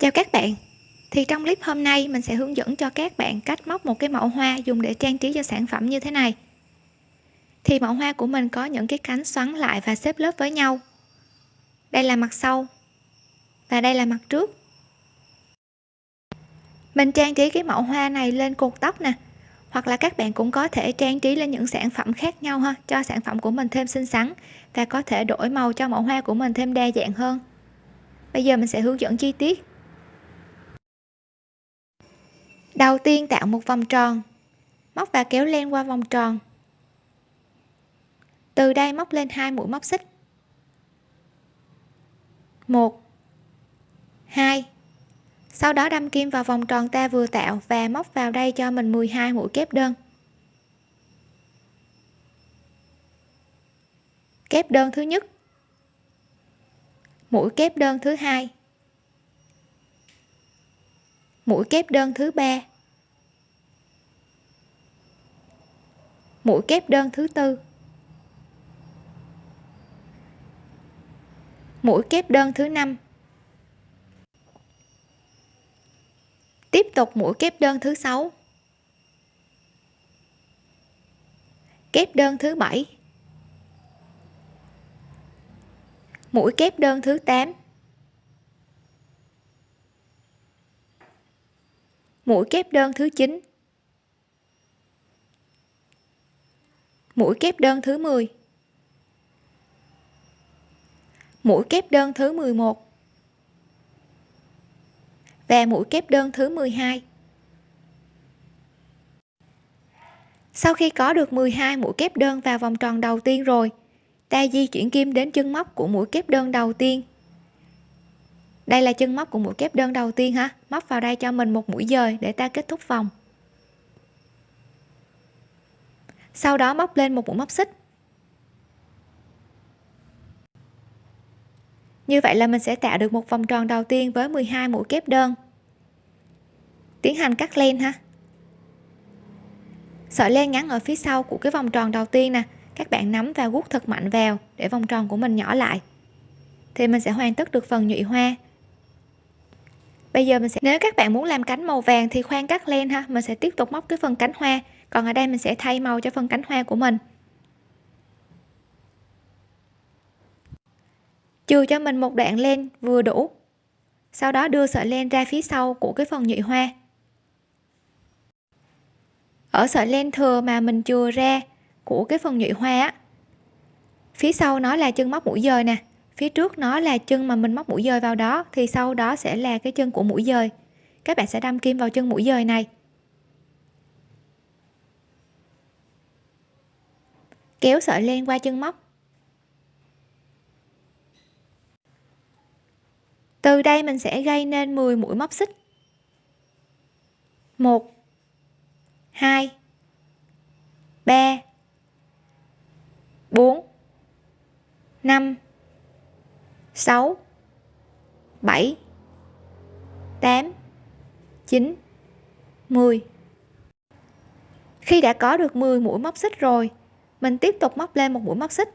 Chào các bạn. Thì trong clip hôm nay, mình sẽ hướng dẫn cho các bạn cách móc một cái mẫu hoa dùng để trang trí cho sản phẩm như thế này. Thì mẫu hoa của mình có những cái cánh xoắn lại và xếp lớp với nhau. Đây là mặt sau và đây là mặt trước. Mình trang trí cái mẫu hoa này lên cột tóc nè, hoặc là các bạn cũng có thể trang trí lên những sản phẩm khác nhau ha, cho sản phẩm của mình thêm xinh xắn và có thể đổi màu cho mẫu hoa của mình thêm đa dạng hơn. Bây giờ mình sẽ hướng dẫn chi tiết. Đầu tiên tạo một vòng tròn. Móc và kéo len qua vòng tròn. Từ đây móc lên hai mũi móc xích. Một. Hai. Sau đó đâm kim vào vòng tròn ta vừa tạo và móc vào đây cho mình 12 mũi kép đơn. Kép đơn thứ nhất. Mũi kép đơn thứ hai. Mũi kép đơn thứ ba. Mũi kép đơn thứ tư. Mũi kép đơn thứ năm. Tiếp tục mũi kép đơn thứ sáu. Kép đơn thứ bảy. Mũi kép đơn thứ 8 mũi kép đơn thứ 9 mũi kép đơn thứ 10 mũi kép đơn thứ 11 và mũi kép đơn thứ 12 sau khi có được 12 mũi kép đơn vào vòng tròn đầu tiên rồi ta di chuyển kim đến chân móc của mũi kép đơn đầu tiên. Đây là chân móc của mũi kép đơn đầu tiên ha. Móc vào đây cho mình một mũi dời để ta kết thúc vòng. Sau đó móc lên một mũi móc xích. Như vậy là mình sẽ tạo được một vòng tròn đầu tiên với 12 mũi kép đơn. Tiến hành cắt len ha. Sợi len ngắn ở phía sau của cái vòng tròn đầu tiên nè, các bạn nắm và gút thật mạnh vào để vòng tròn của mình nhỏ lại. Thì mình sẽ hoàn tất được phần nhụy hoa. Bây giờ mình sẽ, nếu các bạn muốn làm cánh màu vàng thì khoan cắt len ha, mình sẽ tiếp tục móc cái phần cánh hoa còn ở đây mình sẽ thay màu cho phần cánh hoa của mình. Chừa cho mình một đoạn len vừa đủ. Sau đó đưa sợi len ra phía sau của cái phần nhụy hoa. Ở sợi len thừa mà mình chừa ra của cái phần nhụy hoa á, phía sau nó là chân móc mũi dời nè. Phía trước nó là chân mà mình móc mũi dời vào đó, thì sau đó sẽ là cái chân của mũi dời. Các bạn sẽ đâm kim vào chân mũi dời này. Kéo sợi len qua chân móc. Từ đây mình sẽ gây nên 10 mũi móc xích. 1 2 3 4 5 6 7 8 9 10 khi đã có được 10 mũi móc xích rồi mình tiếp tục móc lên một mũi móc xích.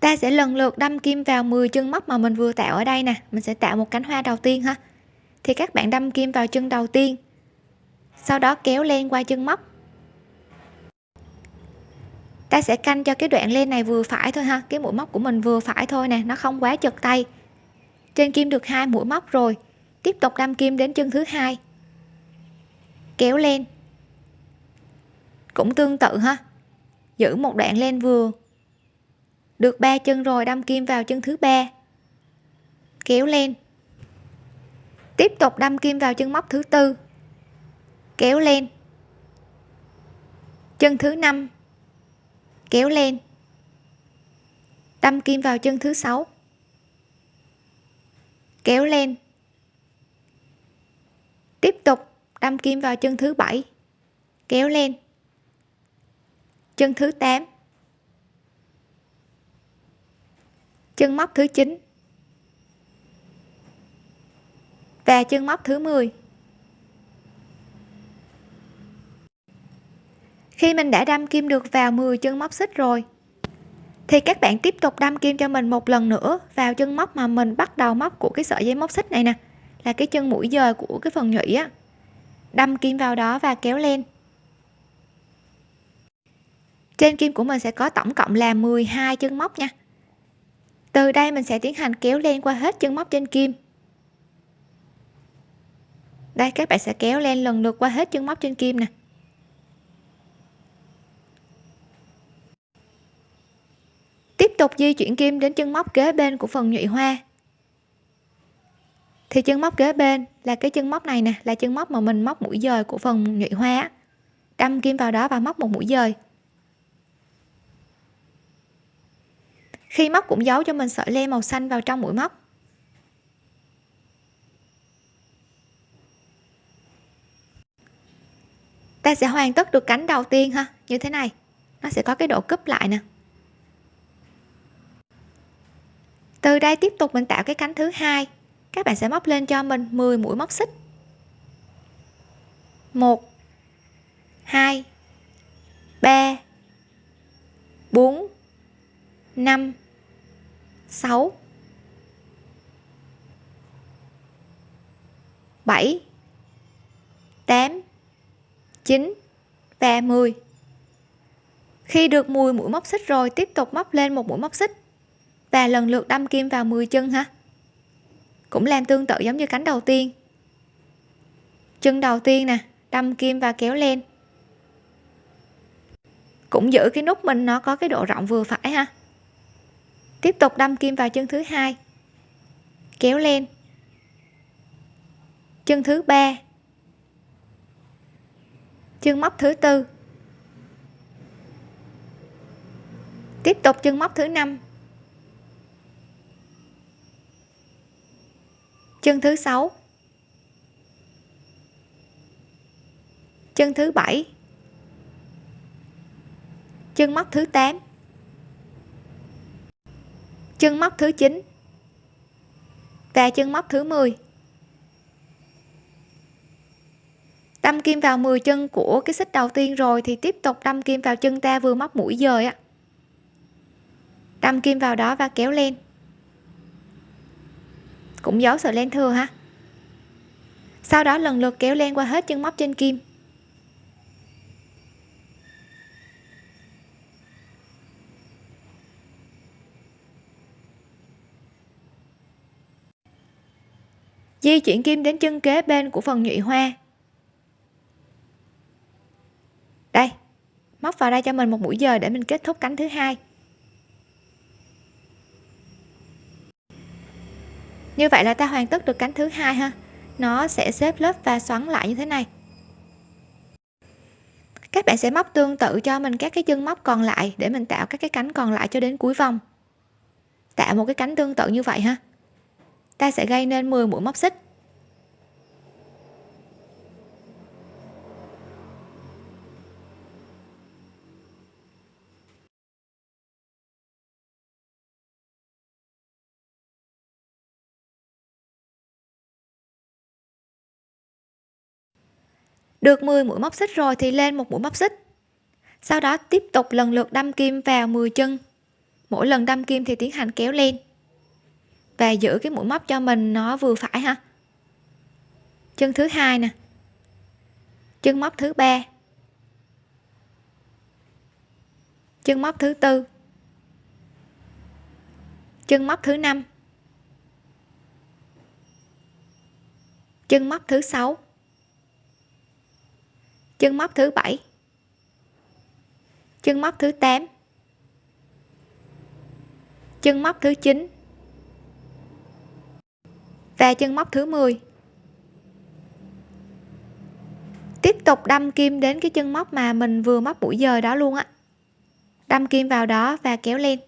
Ta sẽ lần lượt đâm kim vào 10 chân móc mà mình vừa tạo ở đây nè. Mình sẽ tạo một cánh hoa đầu tiên ha. Thì các bạn đâm kim vào chân đầu tiên. Sau đó kéo len qua chân móc. Ta sẽ canh cho cái đoạn len này vừa phải thôi ha. Cái mũi móc của mình vừa phải thôi nè. Nó không quá chật tay. Trên kim được hai mũi móc rồi. Tiếp tục đâm kim đến chân thứ hai. Kéo len cũng tương tự ha. Giữ một đoạn lên vừa. Được ba chân rồi, đâm kim vào chân thứ ba. Kéo lên. Tiếp tục đâm kim vào chân móc thứ tư. Kéo lên. Chân thứ năm. Kéo lên. Đâm kim vào chân thứ sáu. Kéo lên. Tiếp tục đâm kim vào chân thứ bảy. Kéo lên chân thứ 8 chân móc thứ 9 và chân móc thứ 10 khi mình đã đâm kim được vào 10 chân móc xích rồi, thì các bạn tiếp tục đâm kim cho mình một lần nữa vào chân móc mà mình bắt đầu móc của cái sợi dây móc xích này nè, là cái chân mũi dời của cái phần nhụy á. Đâm kim vào đó và kéo lên trên kim của mình sẽ có tổng cộng là 12 chân móc nha. Từ đây mình sẽ tiến hành kéo len qua hết chân móc trên kim. Đây, các bạn sẽ kéo len lần lượt qua hết chân móc trên kim nè. Tiếp tục di chuyển kim đến chân móc kế bên của phần nhụy hoa. Thì chân móc kế bên là cái chân móc này nè, là chân móc mà mình móc mũi dời của phần nhụy hoa đâm kim vào đó và móc một mũi dời. Khi móc cũng giấu cho mình sợi len màu xanh vào trong mũi móc ta sẽ hoàn tất được cánh đầu tiên ha. Như thế này. Nó sẽ có cái độ cúp lại nè. Từ đây tiếp tục mình tạo cái cánh thứ hai. Các bạn sẽ móc lên cho mình 10 mũi móc xích. 1 2 3 4 5 6 7 8 9 và 10 khi được 10 mũi móc xích rồi, tiếp tục móc lên một mũi móc xích. Và lần lượt đâm kim vào 10 chân ha. Cũng làm tương tự giống như cánh đầu tiên. Chân đầu tiên nè, đâm kim và kéo lên. Cũng giữ cái nút mình nó có cái độ rộng vừa phải ha tiếp tục đâm kim vào chân thứ hai. Kéo lên. Chân thứ ba. Chân móc thứ tư. Tiếp tục chân móc thứ năm. Chân thứ sáu. Chân thứ bảy. Chân móc thứ 8 chân móc thứ 9 và chân móc thứ 10 đâm kim vào 10 chân của cái xích đầu tiên rồi thì tiếp tục đâm kim vào chân ta vừa móc mũi dời á. Đâm kim vào đó và kéo lên. Cũng giấu sợi len thừa ha. Sau đó lần lượt kéo len qua hết chân móc trên kim. Di chuyển kim đến chân kế bên của phần nhụy hoa. Đây, móc vào đây cho mình một mũi dời để mình kết thúc cánh thứ hai. Như vậy là ta hoàn tất được cánh thứ hai ha. Nó sẽ xếp lớp và xoắn lại như thế này. Các bạn sẽ móc tương tự cho mình các cái chân móc còn lại để mình tạo các cái cánh còn lại cho đến cuối vòng. Tạo một cái cánh tương tự như vậy ha ta sẽ gây nên 10 mũi móc xích. Được 10 mũi móc xích rồi thì lên một mũi móc xích. Sau đó tiếp tục lần lượt đâm kim vào 10 chân. Mỗi lần đâm kim thì tiến hành kéo lên và giữ cái mũi móc cho mình nó vừa phải ha. Chân thứ hai nè. Chân móc thứ ba. Chân móc thứ tư. Chân móc thứ năm. Chân móc thứ sáu. Chân móc thứ bảy. Chân móc thứ 8 chân móc thứ 9 và chân móc thứ 10 tiếp tục đâm kim đến cái chân móc mà mình vừa móc mũi dời đó luôn á. Đâm kim vào đó và kéo lên.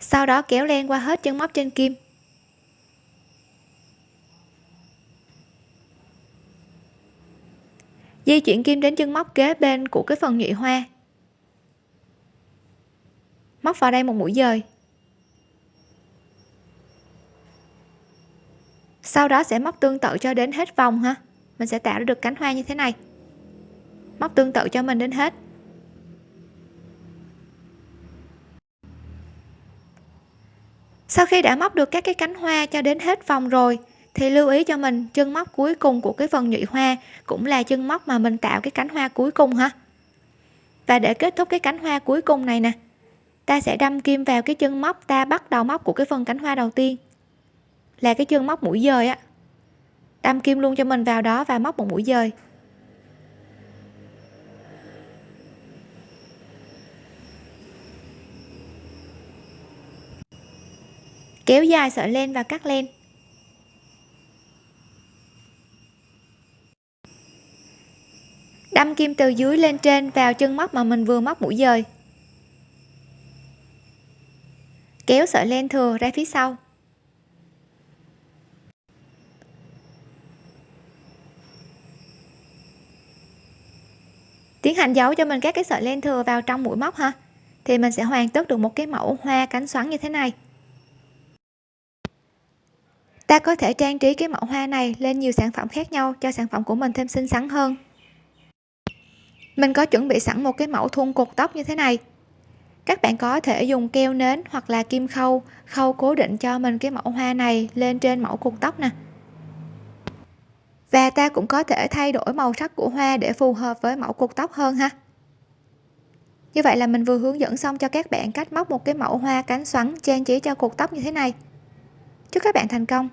Sau đó kéo lên qua hết chân móc trên kim. Di chuyển kim đến chân móc kế bên của cái phần nhụy hoa. Móc vào đây một mũi dời sau đó sẽ móc tương tự cho đến hết vòng ha. Mình sẽ tạo được cánh hoa như thế này. Móc tương tự cho mình đến hết. Sau khi đã móc được các cái cánh hoa cho đến hết vòng rồi, thì lưu ý cho mình chân móc cuối cùng của cái phần nhụy hoa cũng là chân móc mà mình tạo cái cánh hoa cuối cùng ha. Và để kết thúc cái cánh hoa cuối cùng này nè, ta sẽ đâm kim vào cái chân móc, ta bắt đầu móc của cái phần cánh hoa đầu tiên là cái chân móc mũi dời á. Đâm kim luôn cho mình vào đó và móc một mũi dời kéo dài sợi len và cắt len. Đâm kim từ dưới lên trên vào chân móc mà mình vừa móc mũi dời kéo sợi len thừa ra phía sau. Tiến hành giấu cho mình các cái sợi len thừa vào trong mũi móc ha. Thì mình sẽ hoàn tất được một cái mẫu hoa cánh xoắn như thế này. Ta có thể trang trí cái mẫu hoa này lên nhiều sản phẩm khác nhau cho sản phẩm của mình thêm xinh xắn hơn. Mình có chuẩn bị sẵn một cái mẫu thun cột tóc như thế này. Các bạn có thể dùng keo nến hoặc là kim khâu khâu cố định cho mình cái mẫu hoa này lên trên mẫu cột tóc nè và ta cũng có thể thay đổi màu sắc của hoa để phù hợp với mẫu cột tóc hơn ha. Như vậy là mình vừa hướng dẫn xong cho các bạn cách móc một cái mẫu hoa cánh xoắn trang trí cho cột tóc như thế này. Chúc các bạn thành công!